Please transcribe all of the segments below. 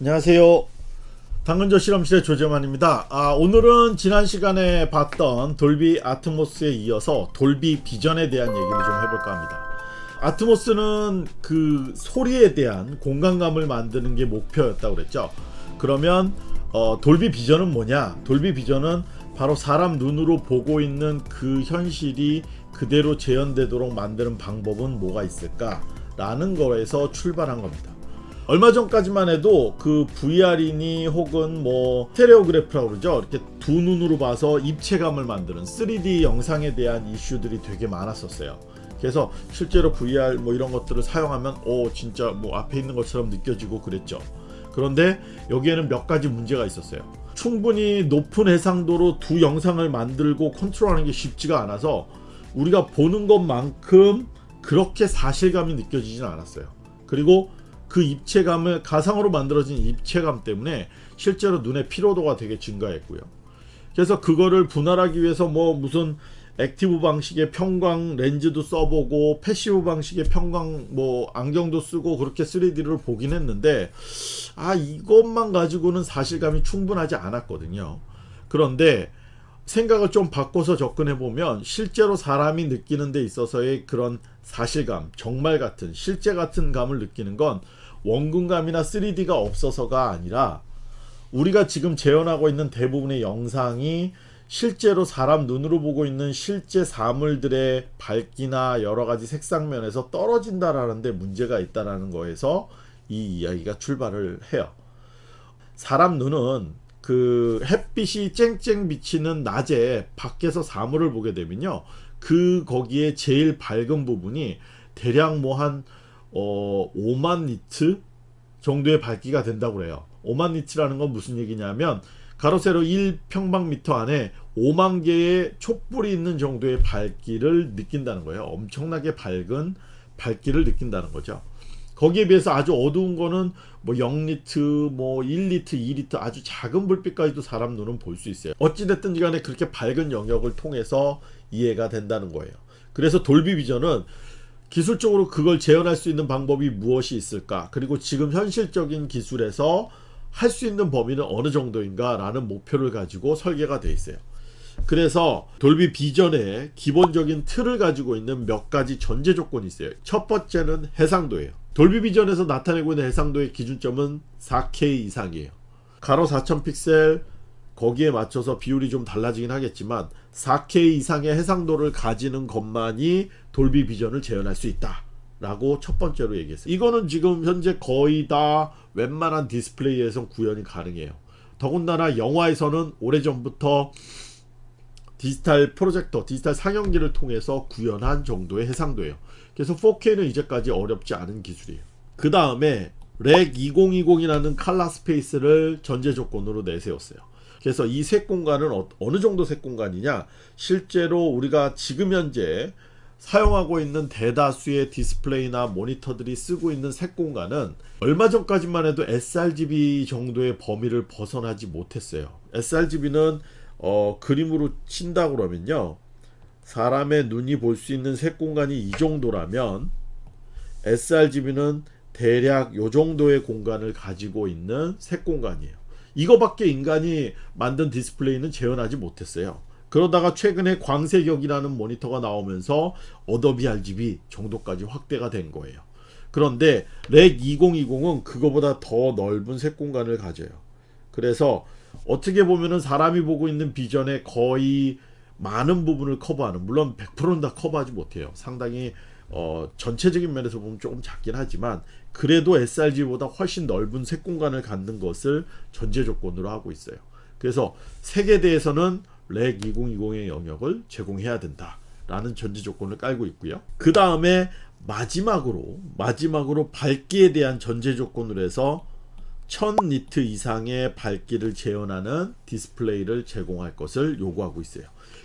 안녕하세요. 당근조 실험실의 조재만입니다. 아, 오늘은 지난 시간에 봤던 돌비 아트모스에 이어서 돌비 비전에 대한 얘기를 좀 해볼까 합니다. 아트모스는 그 소리에 대한 공간감을 만드는 게 목표였다고 그랬죠. 그러면 어, 돌비 비전은 뭐냐? 돌비 비전은 바로 사람 눈으로 보고 있는 그 현실이 그대로 재현되도록 만드는 방법은 뭐가 있을까? 라는 거에서 출발한 겁니다. 얼마 전까지만 해도 그 VR이니 혹은 뭐 스테레오그래프라고 그러죠. 이렇게 두 눈으로 봐서 입체감을 만드는 3D 영상에 대한 이슈들이 되게 많았었어요. 그래서 실제로 VR 뭐 이런 것들을 사용하면 오 진짜 뭐 앞에 있는 것처럼 느껴지고 그랬죠. 그런데 여기에는 몇 가지 문제가 있었어요. 충분히 높은 해상도로 두 영상을 만들고 컨트롤하는 게 쉽지가 않아서 우리가 보는 것만큼 그렇게 사실감이 느껴지진 않았어요. 그리고 그 입체감을 가상으로 만들어진 입체감 때문에 실제로 눈의 피로도가 되게 증가했고요. 그래서 그거를 분할하기 위해서 뭐 무슨 active 방식의 편광 렌즈도 써보고 passive 방식의 편광 뭐 안경도 쓰고 그렇게 3D를 보긴 했는데 아 이것만 가지고는 사실감이 충분하지 않았거든요. 그런데 생각을 좀 바꿔서 접근해 보면 실제로 사람이 느끼는 데 있어서의 그런 사실감, 정말 같은 실제 같은 감을 느끼는 건 원근감이나 3D가 없어서가 아니라 우리가 지금 재현하고 있는 대부분의 영상이 실제로 사람 눈으로 보고 있는 실제 사물들의 밝기나 여러 가지 색상 면에서 떨어진다라는 데 문제가 있다라는 거에서 이 이야기가 출발을 해요. 사람 눈은 그 햇빛이 쨍쨍 비치는 낮에 밖에서 사물을 보게 되면요. 그 거기에 제일 밝은 부분이 대략 뭐 한 어, 5만 니트 정도의 밝기가 된다고 그래요. 5만 니트라는 건 무슨 얘기냐면 가로 세로 1평방미터 안에 5만 개의 촛불이 있는 정도의 밝기를 느낀다는 거예요. 엄청나게 밝은 밝기를 느낀다는 거죠. 거기에 비해서 아주 어두운 거는 뭐 0nit, 뭐 1nit, 2nit 아주 작은 불빛까지도 사람 눈은 볼 수 있어요. 어찌됐든 간에 그렇게 밝은 영역을 통해서 이해가 된다는 거예요. 그래서 돌비 비전은 기술적으로 그걸 재현할 수 있는 방법이 무엇이 있을까? 그리고 지금 현실적인 기술에서 할 수 있는 범위는 어느 정도인가? 라는 목표를 가지고 설계가 되어 있어요. 그래서 돌비 비전의 기본적인 틀을 가지고 있는 몇 가지 전제 조건이 있어요. 첫 번째는 해상도예요. 돌비 비전에서 나타내고 있는 해상도의 기준점은 4K 이상이에요. 가로 4000 픽셀 거기에 맞춰서 비율이 좀 달라지긴 하겠지만 4K 이상의 해상도를 가지는 것만이 돌비 비전을 재현할 수 있다 라고 첫 번째로 얘기했어요 이거는 지금 현재 거의 다 웬만한 디스플레이에서 구현이 가능해요. 더군다나 영화에서는 오래전부터 디지털 프로젝터, 디지털 상영기를 통해서 구현한 정도의 해상도예요. 그래서 4K는 이제까지 어렵지 않은 기술이에요. 그 다음에 렉 2020이라는 칼라 스페이스를 전제 조건으로 내세웠어요 그래서 이 색 공간은 어느 정도 색 공간이냐? 실제로 우리가 지금 현재 사용하고 있는 대다수의 디스플레이나 모니터들이 쓰고 있는 색 공간은 얼마 전까지만 해도 sRGB 정도의 범위를 벗어나지 못했어요. sRGB는 어, 그림으로 친다 그러면요. 사람의 눈이 볼 수 있는 색 공간이 이 정도라면 sRGB는 대략 요 정도의 공간을 가지고 있는 색 공간이에요 이거밖에 인간이 만든 디스플레이는 재현하지 못했어요. 그러다가 최근에 광색역이라는 모니터가 나오면서 Adobe RGB 정도까지 확대가 된 거예요. 그런데 Rec 2020은 그거보다 더 넓은 색 공간을 가져요. 그래서 어떻게 보면은 사람이 보고 있는 비전의 거의 많은 부분을 커버하는 물론 100%는 다 커버하지 못해요. 상당히 어, 전체적인 면에서 보면 조금 작긴 하지만 그래도 sRGB보다 훨씬 넓은 색 공간을 갖는 것을 전제 조건으로 하고 있어요. 그래서 색에 대해서는 Rec 2020의 영역을 제공해야 된다 라는 전제 조건을 깔고 있고요. 그 다음에 마지막으로 마지막으로 밝기에 대한 전제 조건으로 해서 1000 니트 이상의 밝기를 재현하는 디스플레이를 제공할 것을 요구하고 있어요.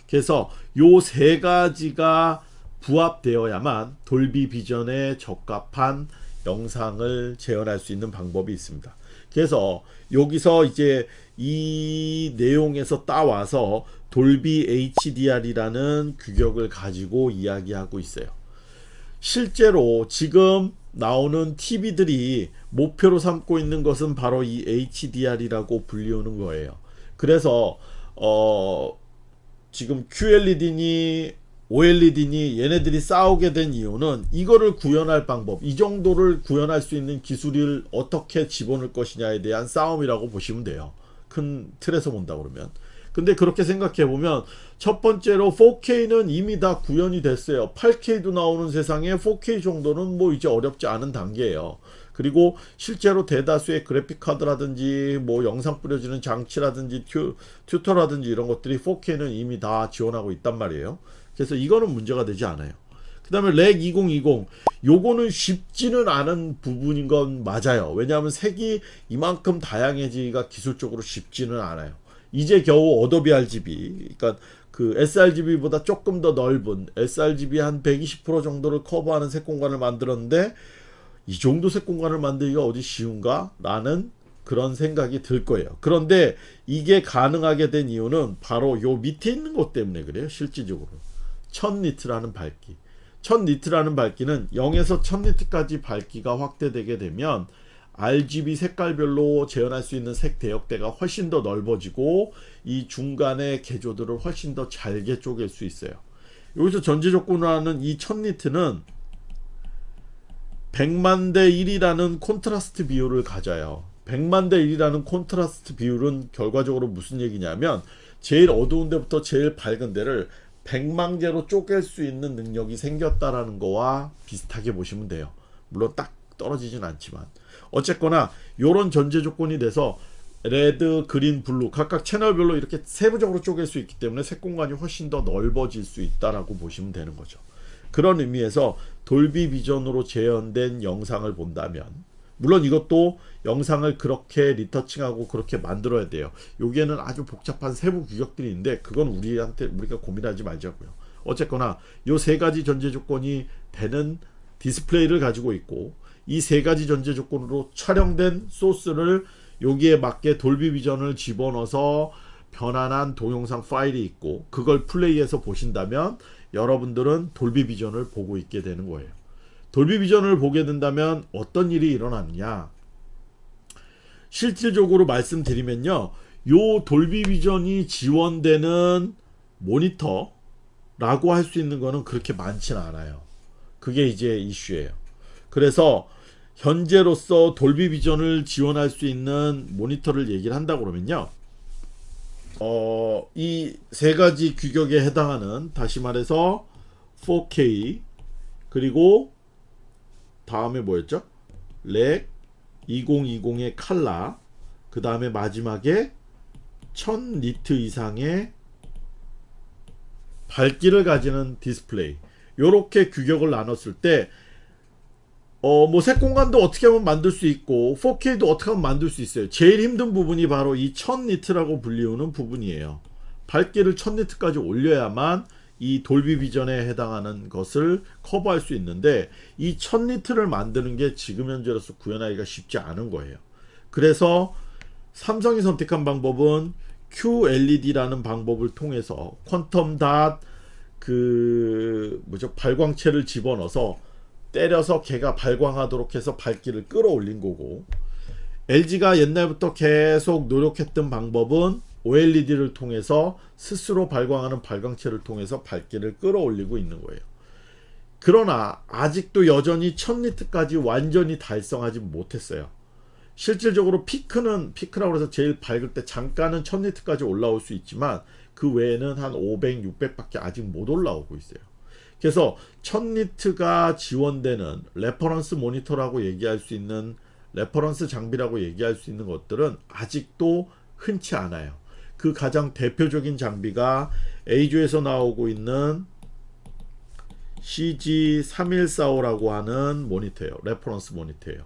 그래서 요 세 가지가 부합되어야만 돌비 비전에 적합한 영상을 재현할 수 있는 방법이 있습니다. 그래서 여기서 이제 이 내용에서 따와서 돌비 HDR이라는 규격을 가지고 이야기하고 있어요. 실제로 지금 나오는 TV들이 목표로 삼고 있는 것은 바로 이 HDR이라고 불리우는 거예요. 그래서 어 지금 QLED니 OLED니 얘네들이 싸우게 된 이유는 이거를 구현할 방법, 이 정도를 구현할 수 있는 기술을 어떻게 집어넣을 것이냐에 대한 싸움이라고 보시면 돼요. 큰 틀에서 본다 그러면. 근데 그렇게 생각해 보면 첫 번째로 4K는 이미 다 구현이 됐어요. 8K도 나오는 세상에 4K 정도는 뭐 이제 어렵지 않은 단계예요. 그리고 실제로 대다수의 그래픽 카드라든지 뭐 영상 뿌려지는 장치라든지 튜, 컴퓨터라든지 이런 것들이 4K는 이미 다 지원하고 있단 말이에요. 그래서 이거는 문제가 되지 않아요. 그 다음에 Rec 2020 요거는 쉽지는 않은 부분인 건 맞아요. 왜냐하면 색이 이만큼 다양해지기가 기술적으로 쉽지는 않아요. 이제 겨우 어도비 RGB 그러니까 그 sRGB보다 조금 더 넓은 sRGB 한 120% 정도를 커버하는 색 공간을 만들었는데 이 정도 색 공간을 만들기가 어디 쉬운가? 라는 그런 생각이 들 거예요. 그런데 이게 가능하게 된 이유는 바로 요 밑에 있는 것 때문에 그래요. 실질적으로. 1000니트라는 밝기. 1000니트라는 밝기는 0에서 1000니트까지 밝기가 확대되게 되면 RGB 색깔별로 재현할 수 있는 색 대역대가 훨씬 더 넓어지고 이 중간의 개조들을 훨씬 더 잘게 쪼갤 수 있어요. 여기서 전제 조건으로 하는 이 1000니트는 100만 대 1이라는 콘트라스트 비율을 가져요. 100만 대 1이라는 콘트라스트 비율은 결과적으로 무슨 얘기냐면 제일 어두운 데부터 제일 밝은 데를 100만 개로 쪼갤 수 있는 능력이 생겼다라는 거와 비슷하게 보시면 돼요. 물론 딱 떨어지진 않지만 어쨌거나 이런 전제 조건이 돼서 red, green, blue 각각 채널별로 이렇게 세부적으로 쪼갤 수 있기 때문에 색 공간이 훨씬 더 넓어질 수 있다라고 보시면 되는 거죠. 그런 의미에서 돌비 비전으로 재현된 영상을 본다면 물론 이것도 영상을 그렇게 리터칭하고 그렇게 만들어야 돼요. 여기에는 아주 복잡한 세부 규격들이 있는데 그건 우리한테 우리가 고민하지 말자고요. 어쨌거나 요 세 가지 전제 조건이 되는 디스플레이를 가지고 있고 이 세 가지 전제 조건으로 촬영된 소스를 여기에 맞게 돌비 비전을 집어넣어서 편안한 동영상 파일이 있고 그걸 플레이해서 보신다면 여러분들은 돌비 비전을 보고 있게 되는 거예요. 돌비 비전을 보게 된다면 어떤 일이 일어나느냐? 실질적으로 말씀드리면요 요 돌비 비전이 지원되는 모니터 라고 할 수 있는 거는 그렇게 많지는 않아요. 그게 이제 이슈예요. 그래서 현재로서 돌비 비전을 지원할 수 있는 모니터를 얘기를 한다 그러면요 어, 이 세 가지 규격에 해당하는 다시 말해서 4K 그리고 다음에 뭐였죠? Rec 2020의 칼라 그 다음에 마지막에 1000 니트 이상의 밝기를 가지는 디스플레이 이렇게 규격을 나눴을 때 어, 뭐, 색공간도 어떻게 하면 만들 수 있고, 4K도 어떻게 하면 만들 수 있어요. 제일 힘든 부분이 바로 이 1000니트라고 불리우는 부분이에요. 밝기를 1000니트까지 올려야만 이 돌비 비전에 해당하는 것을 커버할 수 있는데, 이 1000니트를 만드는 게 지금 현재로서 구현하기가 쉽지 않은 거예요. 그래서 삼성이 선택한 방법은 QLED라는 방법을 통해서 퀀텀 닷, 그, 뭐죠, 발광체를 집어넣어서 때려서 걔가 발광하도록 해서 밝기를 끌어올린 거고 LG가 옛날부터 계속 노력했던 방법은 OLED를 통해서 스스로 발광하는 발광체를 통해서 밝기를 끌어올리고 있는 거예요. 그러나 아직도 여전히 1000니트까지 완전히 달성하지 못했어요. 실질적으로 피크는 피크라고 해서 제일 밝을 때 잠깐은 1000니트까지 올라올 수 있지만 그 외에는 한 500, 600밖에 아직 못 올라오고 있어요. 그래서 1000니트가 지원되는 reference 모니터라고 얘기할 수 있는 reference 장비라고 얘기할 수 있는 것들은 아직도 흔치 않아요. 그 가장 대표적인 장비가 EIZO에서 나오고 있는 CG3145라고 하는 모니터예요. reference 모니터예요.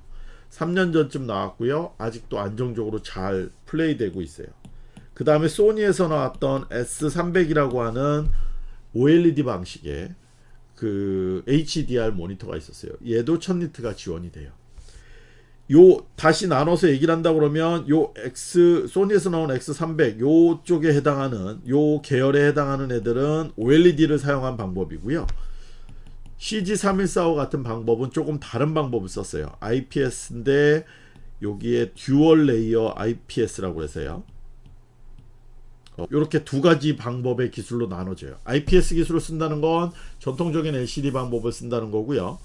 3년 전쯤 나왔고요. 아직도 안정적으로 잘 플레이되고 있어요. 그 다음에 소니에서 나왔던 S300이라고 하는 OLED 방식의 그 HDR 모니터가 있었어요. 얘도 1000니트가 지원이 돼요. 요 다시 나눠서 얘기를 한다 그러면 요 X 소니에서 나온 X300 요쪽에 해당하는 요 계열에 해당하는 애들은 OLED를 사용한 방법이고요. CG3145 같은 방법은 조금 다른 방법을 썼어요. IPS인데 여기에 dual layer IPS라고 해서요. 이렇게 두 가지 방법의 기술로 나눠져요. IPS 기술을 쓴다는 건 전통적인 LCD 방법을 쓴다는 거고요.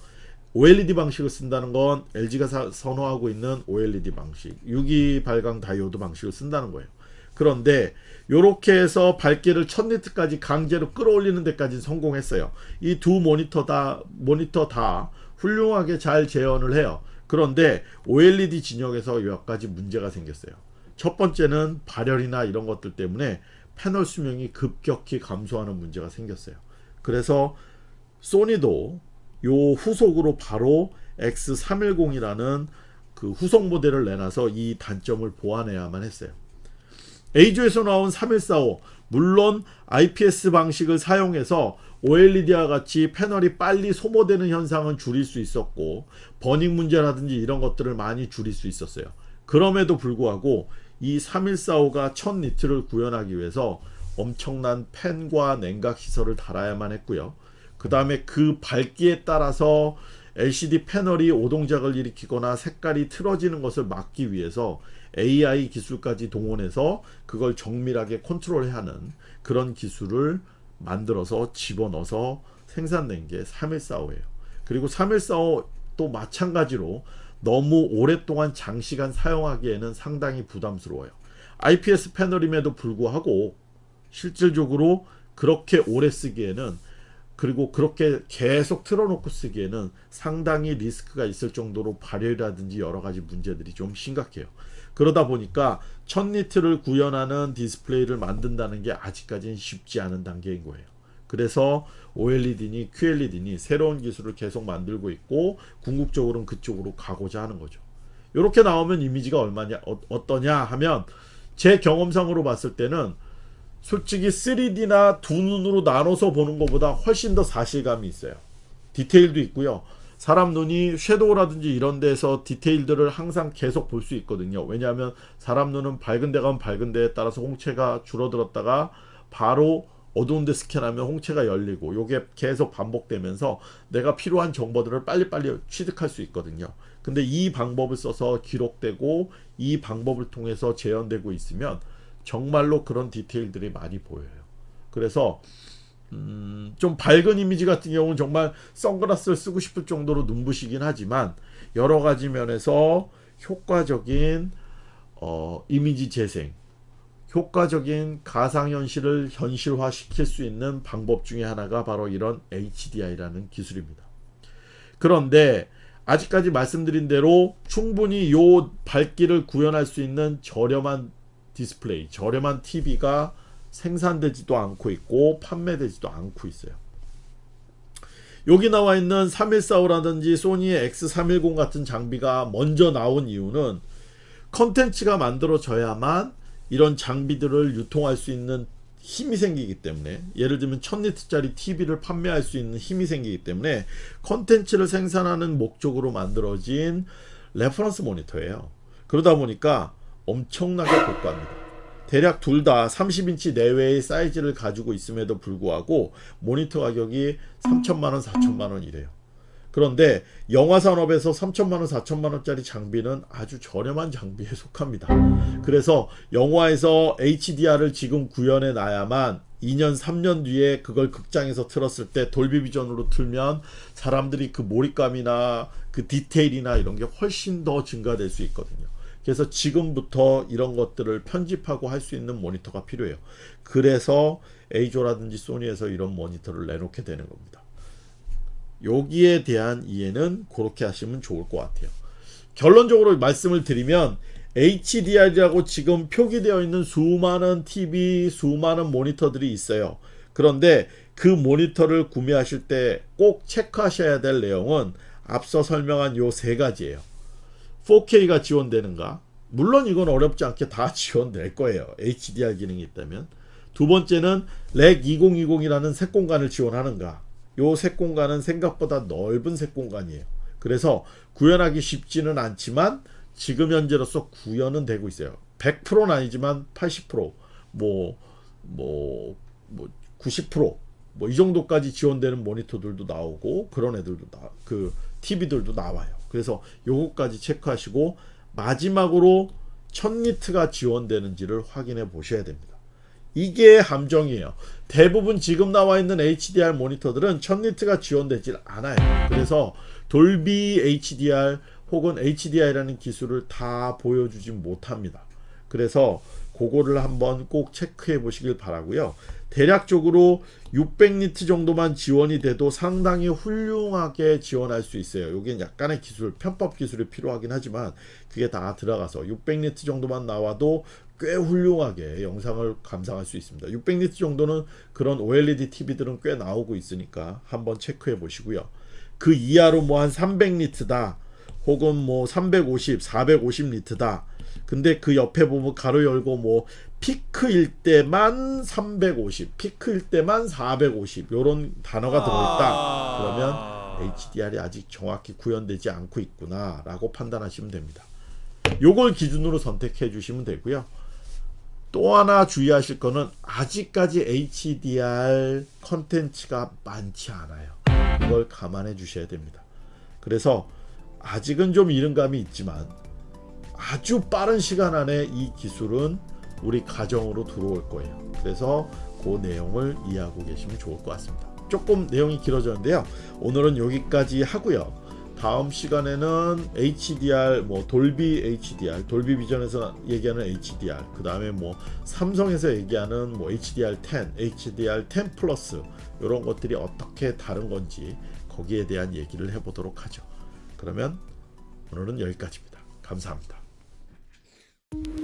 OLED 방식을 쓴다는 건 LG가 사, 선호하고 있는 OLED 방식, 유기 발광 다이오드 방식을 쓴다는 거예요. 그런데 이렇게 해서 밝기를 1000니트까지 강제로 끌어올리는 데까지 성공했어요. 이 두 모니터 다 모니터 다 훌륭하게 잘 재현을 해요. 그런데 OLED 진영에서 몇 가지 문제가 생겼어요. 첫 번째는 발열이나 이런 것들 때문에 패널 수명이 급격히 감소하는 문제가 생겼어요. 그래서 소니도 요 후속으로 바로 X310이라는 그 후속 모델을 내놔서 이 단점을 보완해야만 했어요. A조에서 나온 3145 물론 IPS 방식을 사용해서 OLED와 같이 패널이 빨리 소모되는 현상은 줄일 수 있었고 버닝 문제라든지 이런 것들을 많이 줄일 수 있었어요. 그럼에도 불구하고 이 3145가 1000 니트를 구현하기 위해서 엄청난 팬과 냉각 시설을 달아야만 했고요. 그 다음에 그 밝기에 따라서 LCD 패널이 오동작을 일으키거나 색깔이 틀어지는 것을 막기 위해서 AI 기술까지 동원해서 그걸 정밀하게 컨트롤해야 하는 그런 기술을 만들어서 집어넣어서 생산된 게 3145예요. 그리고 3145또 마찬가지로 너무 오랫동안 장시간 사용하기에는 상당히 부담스러워요. IPS 패널임에도 불구하고 실질적으로 그렇게 오래 쓰기에는 그리고 그렇게 계속 틀어놓고 쓰기에는 상당히 리스크가 있을 정도로 발열이라든지 여러 가지 문제들이 좀 심각해요. 그러다 보니까 1000니트를 구현하는 디스플레이를 만든다는 게 아직까지는 쉽지 않은 단계인 거예요. 그래서 OLED니 QLED니 새로운 기술을 계속 만들고 있고 궁극적으로는 그쪽으로 가고자 하는 거죠. 이렇게 나오면 이미지가 얼마냐 어, 떠냐 하면 제 경험상으로 봤을 때는 솔직히 3D나 두 눈으로 나눠서 보는 것보다 훨씬 더 사실감이 있어요. 디테일도 있고요. 사람 눈이 섀도우라든지 이런 데서 디테일들을 항상 계속 볼 수 있거든요. 왜냐하면 사람 눈은 밝은 데 가면 밝은 데에 따라서 홍채가 줄어들었다가 바로 어두운 데 스캔하면 홍채가 열리고 이게 계속 반복되면서 내가 필요한 정보들을 빨리빨리 취득할 수 있거든요. 근데 이 방법을 써서 기록되고 이 방법을 통해서 재현되고 있으면 정말로 그런 디테일들이 많이 보여요. 그래서 음, 좀 밝은 이미지 같은 경우는 정말 선글라스를 쓰고 싶을 정도로 눈부시긴 하지만 여러 가지 면에서 효과적인 어, 이미지 재생, 효과적인 가상현실을 현실화시킬 수 있는 방법 중에 하나가 바로 이런 HDI라는 기술입니다. 그런데 아직까지 말씀드린 대로 충분히 요 밝기를 구현할 수 있는 저렴한 디스플레이, 저렴한 TV가 생산되지도 않고 있고 판매되지도 않고 있어요. 여기 나와 있는 3145라든지 소니의 X310 같은 장비가 먼저 나온 이유는 컨텐츠가 만들어져야만 이런 장비들을 유통할 수 있는 힘이 생기기 때문에 예를 들면 1000니트짜리 TV를 판매할 수 있는 힘이 생기기 때문에 컨텐츠를 생산하는 목적으로 만들어진 reference 모니터예요. 그러다 보니까 엄청나게 고가입니다. 대략 둘 다 30인치 내외의 사이즈를 가지고 있음에도 불구하고 모니터 가격이 3천만원 4천만원 이래요. 그런데 영화 산업에서 3천만원 4천만원짜리 장비는 아주 저렴한 장비에 속합니다. 그래서 영화에서 HDR을 지금 구현해 놔야만 2년 3년 뒤에 그걸 극장에서 틀었을 때 돌비 비전으로 틀면 사람들이 그 몰입감이나 그 디테일이나 이런 게 훨씬 더 증가될 수 있거든요. 그래서 지금부터 이런 것들을 편집하고 할 수 있는 모니터가 필요해요. 그래서 에이조라든지 소니에서 이런 모니터를 내놓게 되는 겁니다. 여기에 대한 이해는 그렇게 하시면 좋을 것 같아요. 결론적으로 말씀을 드리면 HDR이라고 지금 표기되어 있는 수많은 TV, 수많은 모니터들이 있어요. 그런데 그 모니터를 구매하실 때 꼭 체크하셔야 될 내용은 앞서 설명한 요 세 가지예요. 4K가 지원되는가? 물론 이건 어렵지 않게 다 지원될 거예요. HDR 기능이 있다면. 두 번째는 렉 2020이라는 색 공간을 지원하는가? 요 색 공간은 생각보다 넓은 색 공간이에요. 그래서 구현하기 쉽지는 않지만 지금 현재로서 구현은 되고 있어요. 100%는 아니지만 80%, 뭐, 뭐, 뭐, 90%, 뭐 이 정도까지 지원되는 모니터들도 나오고 그런 애들도 나, 그 TV들도 나와요. 그래서 요거까지 체크하시고 마지막으로 1000니트가 지원되는지를 확인해 보셔야 됩니다. 이게 함정이에요. 대부분 지금 나와 있는 HDR 모니터들은 1000니트가 지원되질 않아요. 그래서 돌비 HDR 혹은 HDR이라는 기술을 다 보여주지 못합니다. 그래서 그거를 한번 꼭 체크해 보시길 바라고요. 대략적으로 600니트 정도만 지원이 돼도 상당히 훌륭하게 지원할 수 있어요. 여기는 약간의 기술, 편법 기술이 필요하긴 하지만 그게 다 들어가서 600니트 정도만 나와도 꽤 훌륭하게 영상을 감상할 수 있습니다. 600니트 정도는 그런 OLED TV들은 꽤 나오고 있으니까 한번 체크해 보시고요. 그 이하로 뭐 한 300니트다. 혹은 뭐 350, 450리트다. 근데 그 옆에 보면 가로 열고 뭐 피크일 때만 350, 피크일 때만 450 요런 단어가 들어있다. 그러면 HDR이 아직 정확히 구현되지 않고 있구나 라고 판단하시면 됩니다. 요걸 기준으로 선택해 주시면 되고요. 또 하나 주의하실 거는 아직까지 HDR 컨텐츠가 많지 않아요. 이걸 감안해 주셔야 됩니다. 그래서 아직은 좀 이른 감이 있지만 아주 빠른 시간 안에 이 기술은 우리 가정으로 들어올 거예요. 그래서 그 내용을 이해하고 계시면 좋을 것 같습니다. 조금 내용이 길어졌는데요. 오늘은 여기까지 하고요. 다음 시간에는 HDR, 뭐 돌비 HDR, 돌비 비전에서 얘기하는 HDR, 그 다음에 뭐 삼성에서 얘기하는 뭐 HDR10, HDR10 플러스 이런 것들이 어떻게 다른 건지 거기에 대한 얘기를 해보도록 하죠. 그러면 오늘은 여기까지입니다. 감사합니다. you